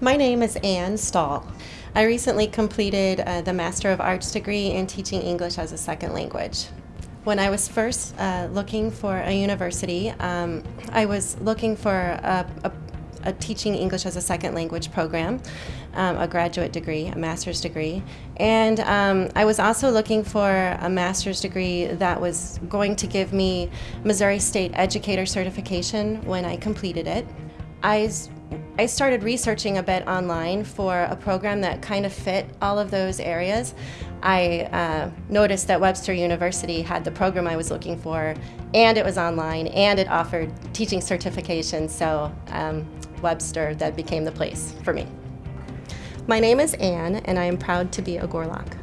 My name is Anne Stahl. I recently completed uh, the Master of Arts degree in teaching English as a second language. When I was first uh, looking for a university, um, I was looking for a, a, a, teaching English as a second language program, um, a graduate degree, a master's degree, and um, I was also looking for a master's degree that was going to give me Missouri State Educator certification when I completed it. I I started researching a bit online for a program that kind of fit all of those areas. I uh, noticed that Webster University had the program I was looking for, and it was online, and it offered teaching certification, so um, Webster, that became the place for me. My name is Anne, and I am proud to be a Gorlok.